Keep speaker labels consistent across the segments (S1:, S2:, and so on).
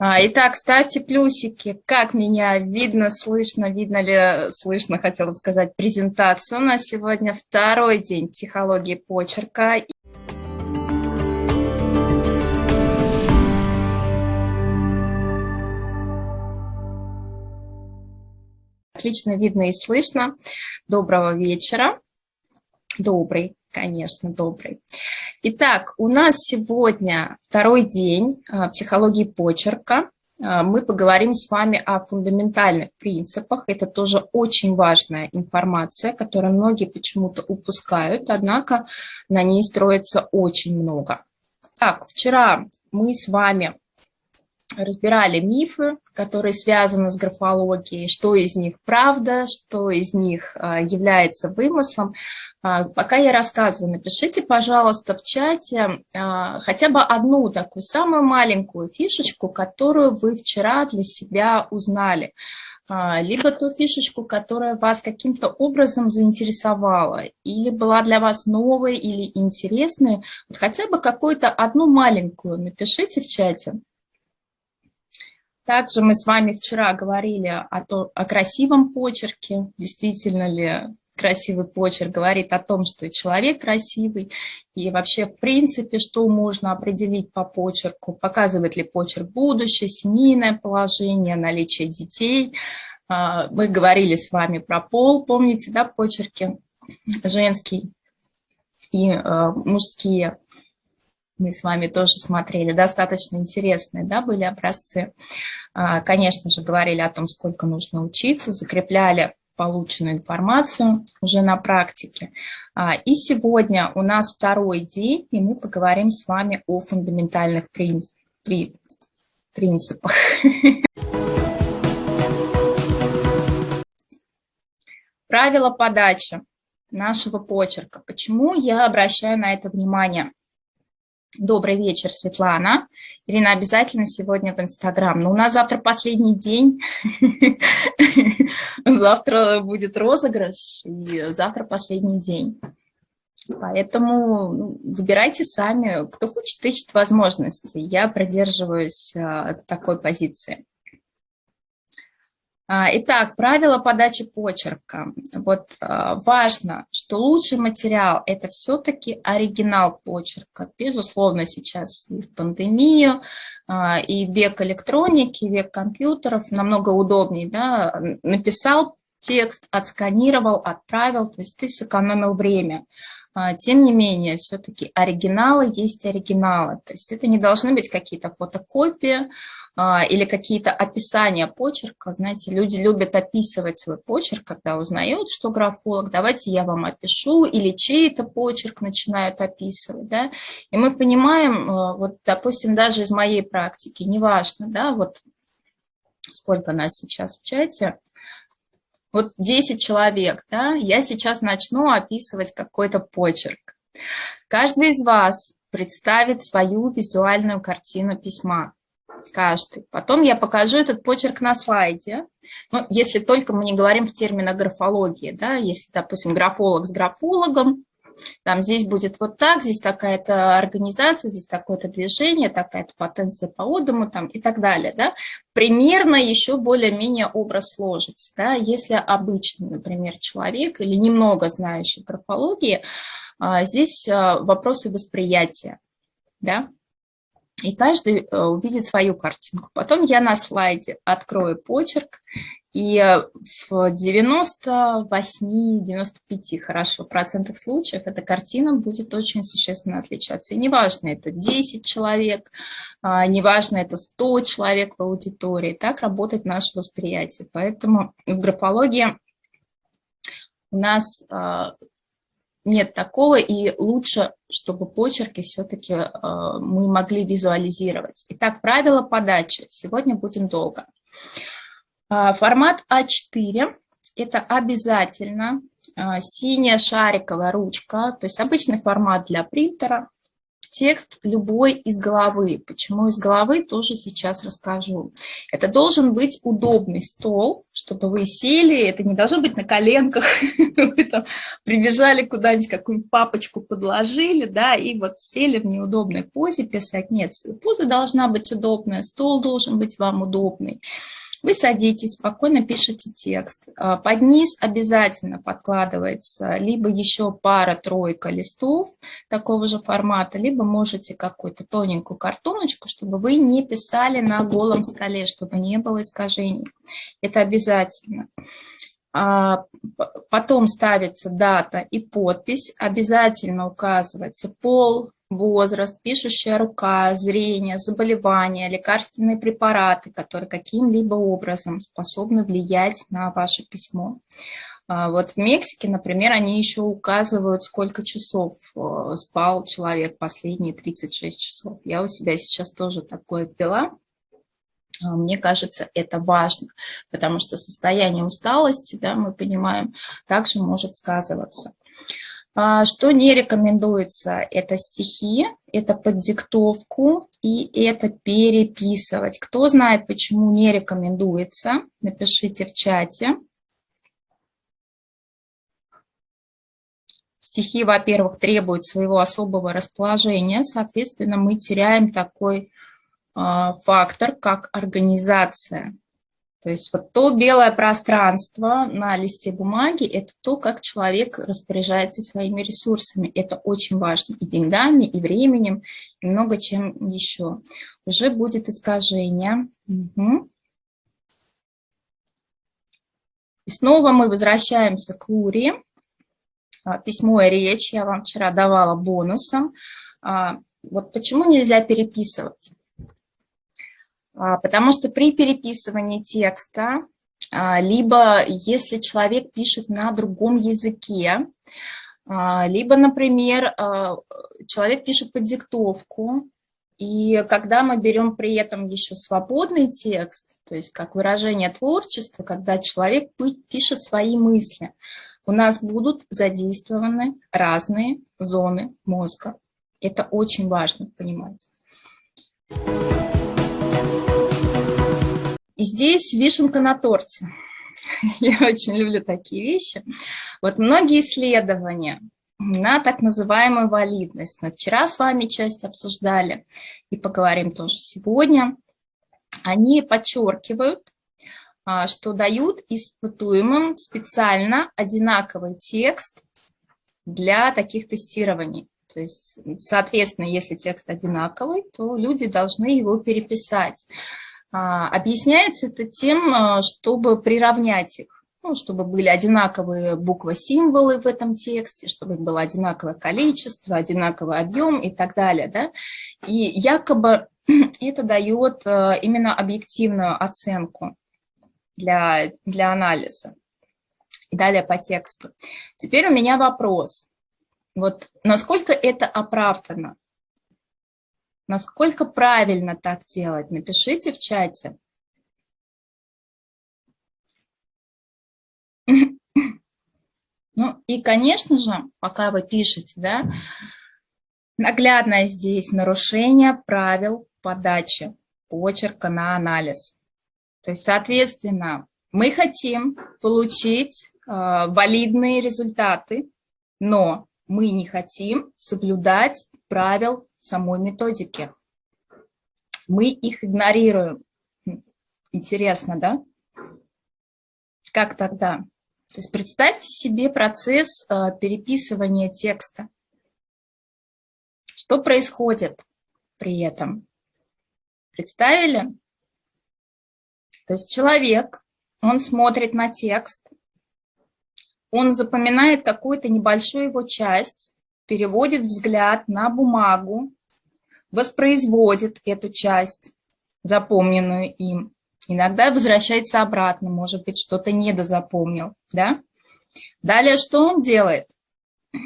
S1: А, итак, ставьте плюсики, как меня видно, слышно, видно ли слышно, хотела сказать, презентацию. У нас сегодня второй день психологии почерка. Отлично видно и слышно. Доброго вечера. Добрый, конечно, добрый. Итак, у нас сегодня второй день а, психологии почерка. А, мы поговорим с вами о фундаментальных принципах. Это тоже очень важная информация, которую многие почему-то упускают, однако на ней строится очень много. Так, вчера мы с вами разбирали мифы, которые связаны с графологией, что из них правда, что из них а, является вымыслом. А, пока я рассказываю, напишите, пожалуйста, в чате а, хотя бы одну такую самую маленькую фишечку, которую вы вчера для себя узнали либо ту фишечку, которая вас каким-то образом заинтересовала, или была для вас новой или интересной, хотя бы какую-то одну маленькую напишите в чате. Также мы с вами вчера говорили о, то, о красивом почерке, действительно ли красивый почерк говорит о том, что человек красивый, и вообще, в принципе, что можно определить по почерку, показывает ли почерк будущее, семейное положение, наличие детей. А, мы говорили с вами про пол, помните, да, почерки? Женский и а, мужские мы с вами тоже смотрели, достаточно интересные да, были образцы. А, конечно же, говорили о том, сколько нужно учиться, закрепляли полученную информацию уже на практике. А, и сегодня у нас второй день, и мы поговорим с вами о фундаментальных принципах. Правила подачи нашего почерка. Почему я обращаю на это внимание? Добрый вечер, Светлана. Ирина, обязательно сегодня в Инстаграм. Но у нас завтра последний день. Завтра будет розыгрыш, и завтра последний день. Поэтому ну, выбирайте сами, кто хочет, ищет возможности. Я продерживаюсь а, такой позиции. А, итак, правила подачи почерка. Вот а, важно, что лучший материал – это все-таки оригинал почерка. Безусловно, сейчас и в пандемию, а, и век электроники, век компьютеров намного удобнее. Да? Написал текст, отсканировал, отправил, то есть ты сэкономил время. А, тем не менее, все-таки оригиналы есть оригиналы. То есть это не должны быть какие-то фотокопии а, или какие-то описания почерка. Знаете, люди любят описывать свой почерк, когда узнают, что графолог. Давайте я вам опишу. Или чей-то почерк начинают описывать. Да? И мы понимаем, а, вот, допустим, даже из моей практики, неважно, да, вот сколько нас сейчас в чате, вот 10 человек, да, я сейчас начну описывать какой-то почерк. Каждый из вас представит свою визуальную картину письма. Каждый. Потом я покажу этот почерк на слайде. Ну, если только мы не говорим в терминах графологии, да, если, допустим, графолог с графологом, там здесь будет вот так, здесь такая-то организация, здесь такое-то движение, такая-то потенция по отдому там, и так далее. Да? Примерно еще более-менее образ сложится. Да? Если обычный, например, человек или немного знающий графологии, а, здесь а, вопросы восприятия. Да? И каждый э, увидит свою картинку. Потом я на слайде открою почерк, и в 98-95 хорошо процентах случаев эта картина будет очень существенно отличаться. И неважно, это 10 человек, а, неважно, это 100 человек в аудитории, так работает наше восприятие. Поэтому в графологии у нас а, нет такого, и лучше, чтобы почерки все-таки а, мы могли визуализировать. Итак, правила подачи. Сегодня будем долго. А, формат А4 – это обязательно а, синяя шариковая ручка, то есть обычный формат для принтера. текст любой из головы. Почему из головы, тоже сейчас расскажу. Это должен быть удобный стол, чтобы вы сели, это не должно быть на коленках, вы там прибежали куда-нибудь, какую-нибудь папочку подложили, да, и вот сели в неудобной позе писать. Нет, поза должна быть удобная, стол должен быть вам удобный. Вы садитесь, спокойно пишете текст. А, под низ обязательно подкладывается либо еще пара-тройка листов такого же формата, либо можете какую-то тоненькую картоночку, чтобы вы не писали на голом столе, чтобы не было искажений. Это обязательно. А, потом ставится дата и подпись, обязательно указывается пол, возраст, пишущая рука, зрение, заболевания, лекарственные препараты, которые каким-либо образом способны влиять на ваше письмо. А, вот в Мексике, например, они еще указывают, сколько часов э, спал человек последние 36 часов. Я у себя сейчас тоже такое пила. А, мне кажется, это важно, потому что состояние усталости, да, мы понимаем, также может сказываться. А, что не рекомендуется? Это стихи, это под диктовку и это переписывать. Кто знает, почему не рекомендуется, напишите в чате. Стихи, во-первых, требуют своего особого расположения, соответственно, мы теряем такой а, фактор, как организация. То есть вот то белое пространство на листе бумаги – это то, как человек распоряжается своими ресурсами. Это очень важно и деньгами, и временем, и много чем еще. Уже будет искажение. Угу. И снова мы возвращаемся к Лури. А, письмо и речь я вам вчера давала бонусом. А, вот почему нельзя переписывать? А, потому что при переписывании текста, а, либо если человек пишет на другом языке, а, либо, например, человек пишет под диктовку, и когда мы берем при этом еще свободный текст, то есть как выражение творчества, когда человек пишет свои мысли, у нас будут задействованы разные зоны мозга. Это очень важно понимать. И здесь вишенка на торте. Я очень люблю такие вещи. Вот многие исследования на так называемую валидность. Мы вчера с вами часть обсуждали и поговорим тоже сегодня. Они подчеркивают, а, что дают испытуемым специально одинаковый текст для таких тестирований. То есть, соответственно, если текст одинаковый, то люди должны его переписать. А, объясняется это тем, а, чтобы приравнять их, ну, чтобы были одинаковые буквы-символы в этом тексте, чтобы их было одинаковое количество, одинаковый объем и так далее. Да? И якобы это дает а, именно объективную оценку для, для анализа. И далее по тексту. Теперь у меня вопрос. Вот насколько это оправдано? Насколько правильно так делать? Напишите в чате. Ну и, конечно же, пока вы пишете, да, наглядное здесь нарушение правил подачи почерка на анализ. То есть, соответственно, мы хотим получить э, валидные результаты, но мы не хотим соблюдать правил самой методики. Мы их игнорируем. Интересно, да? Как тогда? То есть представьте себе процесс э, переписывания текста. Что происходит при этом? Представили? То есть человек, он смотрит на текст, он запоминает какую-то небольшую его часть, переводит взгляд на бумагу, воспроизводит эту часть, запомненную им. Иногда возвращается обратно, может быть, что-то недозапомнил. Да? Далее что он делает?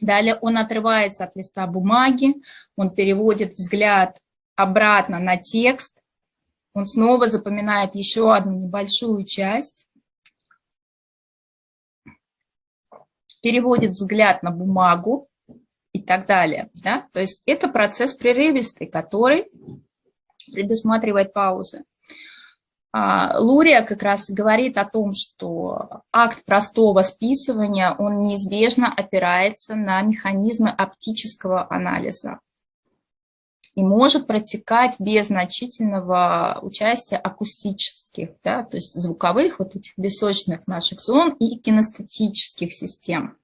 S1: Далее он отрывается от листа бумаги, он переводит взгляд обратно на текст, он снова запоминает еще одну небольшую часть, переводит взгляд на бумагу, и так далее. Да? То есть это процесс прерывистый, который предусматривает паузы. А, Лурия как раз говорит о том, что акт простого списывания, он неизбежно опирается на механизмы оптического анализа и может протекать без значительного участия акустических, да, то есть звуковых, вот этих бесочных наших зон и кинестетических систем.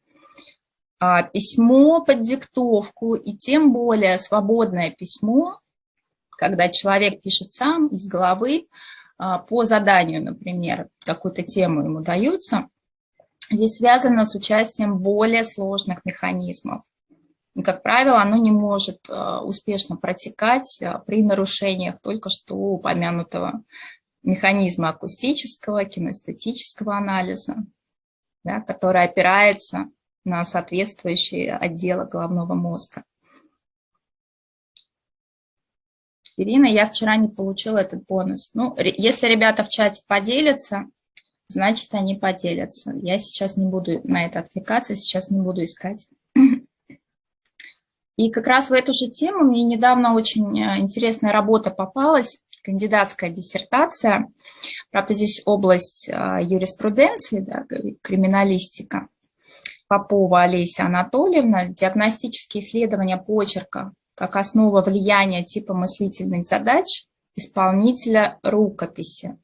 S1: А письмо под диктовку и тем более свободное письмо, когда человек пишет сам из головы, а, по заданию, например, какую-то тему ему дается, здесь связано с участием более сложных механизмов. И, как правило, оно не может а, успешно протекать при нарушениях только что упомянутого механизма акустического, кинестетического анализа, да, который опирается на соответствующие отделы головного мозга. Ирина, я вчера не получила этот бонус. Ну, если ребята в чате поделятся, значит, они поделятся. Я сейчас не буду на это отвлекаться, сейчас не буду искать. И как раз в эту же тему мне недавно очень э, интересная работа попалась, кандидатская диссертация. Правда, здесь область э, юриспруденции, да, криминалистика. Попова Олеся Анатольевна, диагностические исследования почерка как основа влияния типа мыслительных задач исполнителя рукописи.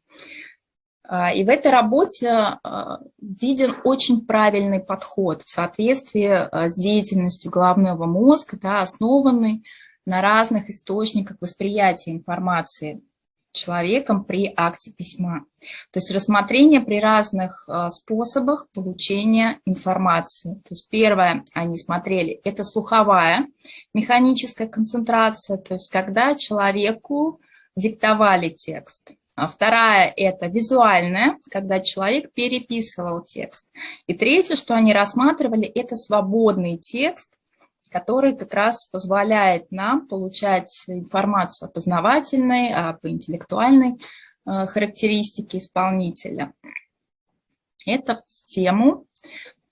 S1: А, и в этой работе а, виден очень правильный подход в соответствии а, с деятельностью головного мозга, да, основанный на разных источниках восприятия информации человеком при акте письма. То есть рассмотрение при разных а, способах получения информации. То есть первое, они смотрели, это слуховая механическая концентрация, то есть когда человеку диктовали текст. А вторая – это визуальная, когда человек переписывал текст. И третье, что они рассматривали, это свободный текст, который как раз позволяет нам получать информацию о познавательной, об интеллектуальной э, характеристике исполнителя. Это в тему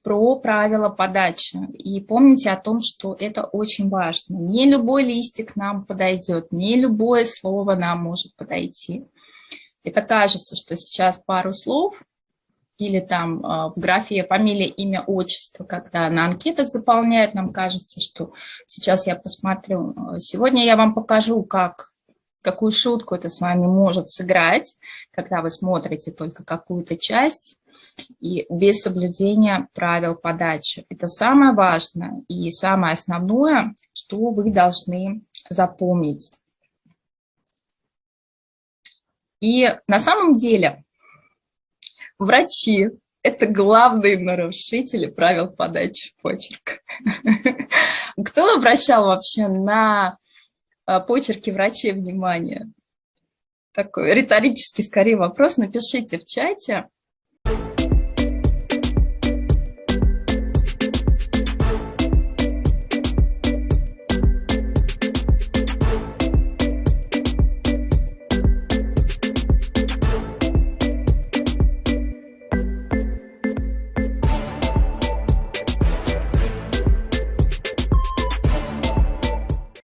S1: про правила подачи. И помните о том, что это очень важно. Не любой листик нам подойдет, не любое слово нам может подойти. Это кажется, что сейчас пару слов или там а, в графе фамилия, имя, отчество, когда на анкетах заполняют, нам кажется, что сейчас я посмотрю, а, сегодня я вам покажу, как, какую шутку это с вами может сыграть, когда вы смотрите только какую-то часть и без соблюдения правил подачи. Это самое важное и самое основное, что вы должны запомнить. И на самом деле Врачи – это главные нарушители правил подачи почерка. Кто обращал вообще на а, почерки врачей внимание? Такой риторический, скорее, вопрос. Напишите в чате.